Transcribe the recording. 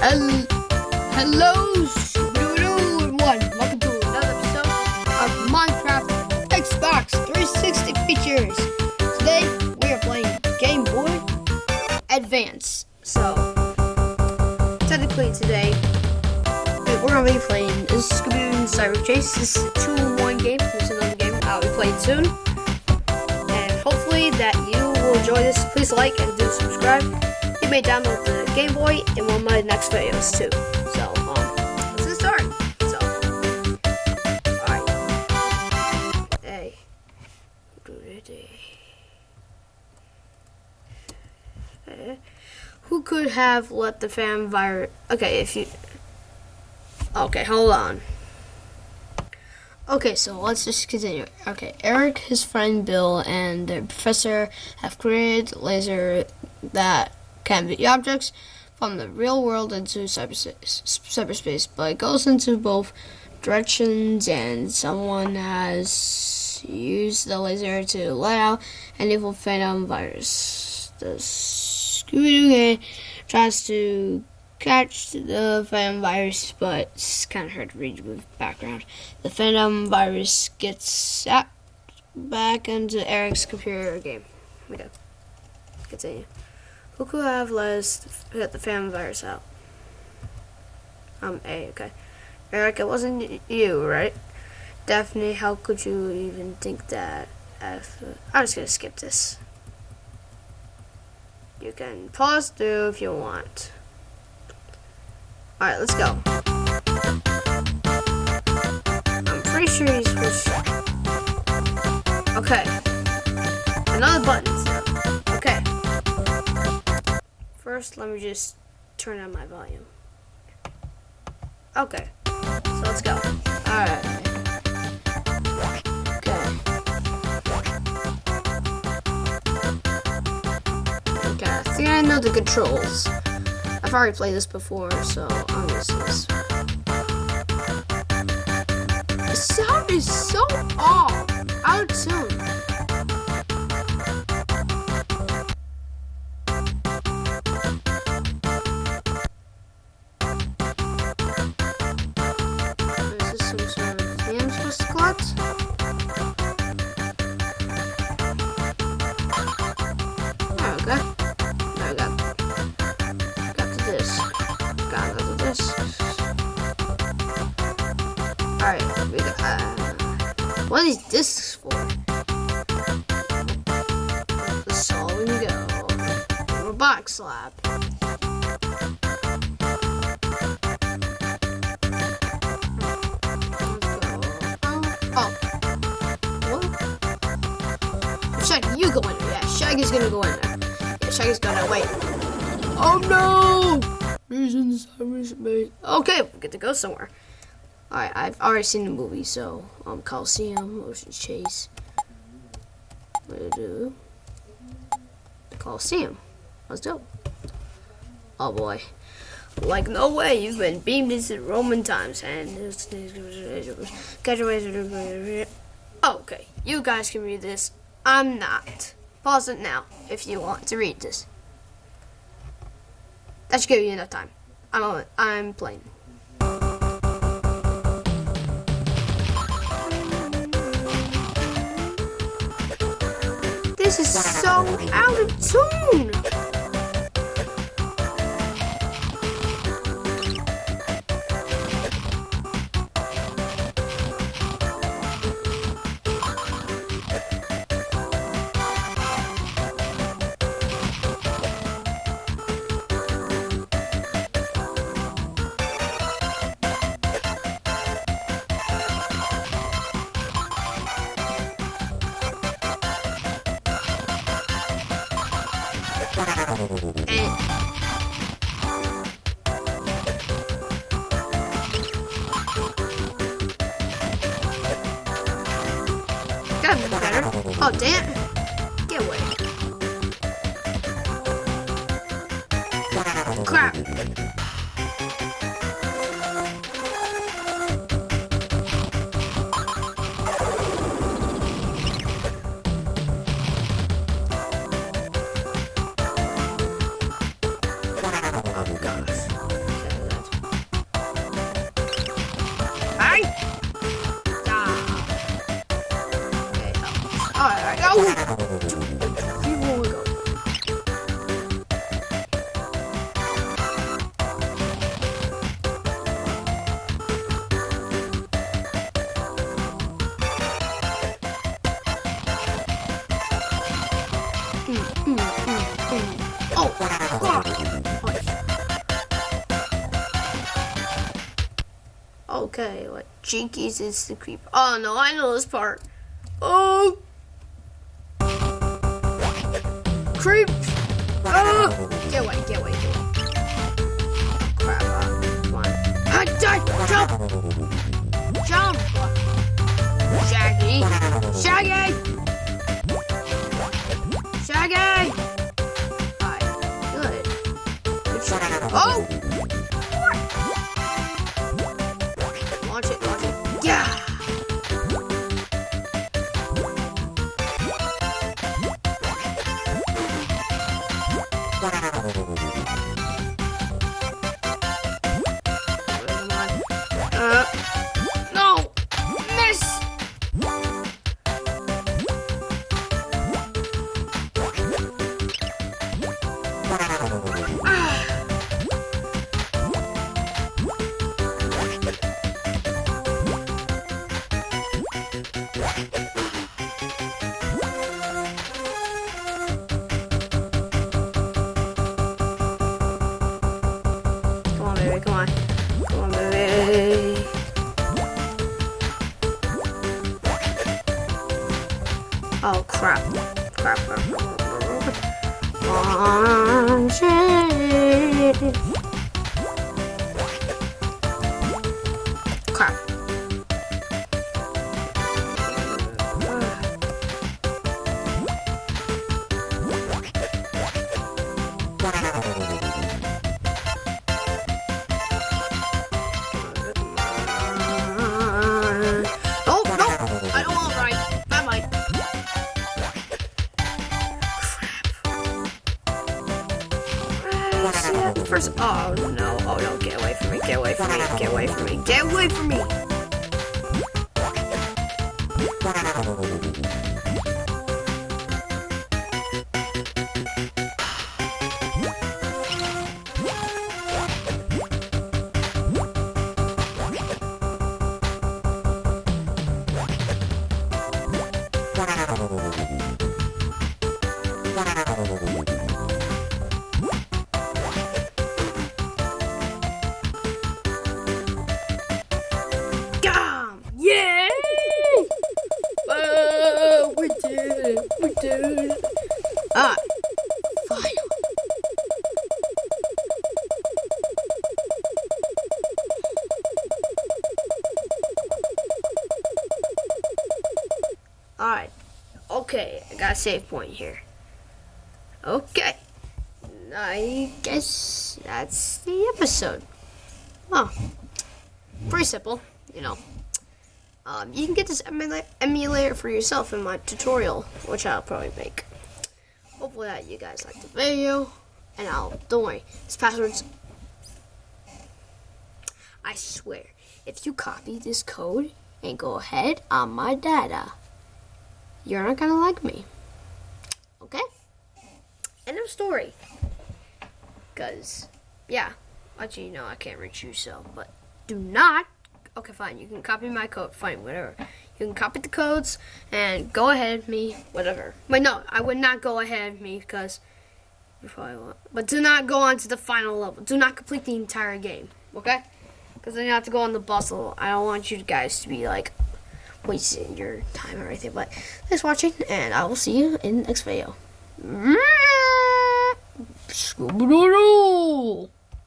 Hel Hello, everyone. Welcome to another episode of Minecraft Xbox 360 features. Today we are playing Game Boy Advance. So, technically today we're gonna be playing Scooby-Doo Cyber Chase. This is a two-in-one game. There's another game I'll be playing soon, and hopefully that you will enjoy this. Please like and do subscribe. You may download the Game Boy in one of my next videos too. So, um, let's get. So, alright. Hey. Who could have let the fan virus? Okay, if you. Okay, hold on. Okay, so let's just continue. Okay, Eric, his friend Bill, and the professor have created laser that can be objects from the real world into cyberspace, cyberspace, but it goes into both directions, and someone has used the laser to let out an evil phantom virus. The Scooby-Doo gang tries to catch the phantom virus, but it's kind of hard to read with background. The phantom virus gets sapped back into Eric's computer game. We go. Continue. Who could have get the phantom virus out? Um, A, okay. Eric, it wasn't you, right? Daphne, how could you even think that? F I'm just gonna skip this. You can pause through if you want. Alright, let's go. I'm pretty sure he's to... Okay. Another button. First, let me just turn on my volume. Okay. So let's go. Alright. Okay. Okay, I know the controls. I've already played this before, so I'm this. The sound is so off. Oh, okay. There we go. Got to this. Got to this. Alright, we got. Uh, what these discs for? The solving go. Robotic. Let's go. Oh. Shaggy, you go in there. Yeah, Shaggy's gonna go in there. Shaggy's gonna wait. Oh no! Reasons, cyberspace. Okay, we get to go somewhere. Alright, I've already seen the movie, so um, Coliseum, Ocean Chase. What do I do? Coliseum. Let's go. Oh boy. Like no way, you've been beamed into Roman times and Okay, you guys can read this. I'm not. Pause it now if you want to read this. That should give you enough time. I'm on, I'm playing. This is so out of tune. Oh damn! Get away! Crap! Go. Oh. Okay, what? Jinkies is the creep. Oh no, I know this part. Oh! Creep! Oh! Get away, get away, get away. Crap, on. Ah, die! Jump! Jump! Shaggy! Shaggy! Oh, crap. Crap, crap, crap, First. Oh no! Oh no! Get away from me! Get away from me! Get away from me! Get away from me! Alright. Okay, I got a save point here. Okay. I guess that's the episode. Oh. Pretty simple, you know. Um, you can get this emula- emulator for yourself in my tutorial, which I'll probably make. Hopefully that you guys like the video, and I'll, don't worry, this password's, I swear, if you copy this code and go ahead on my data, you're not gonna like me. Okay? End of story. Cause, yeah, actually, no, I can't reach you, so, but do not. Okay, fine. You can copy my code. Fine, whatever. You can copy the codes and go ahead of me, whatever. But no, I would not go ahead of me because you probably won't. But do not go on to the final level. Do not complete the entire game, okay? Because then you have to go on the bustle. I don't want you guys to be like wasting your time or anything. But thanks for watching, and I will see you in the next video. Scooby-Doo!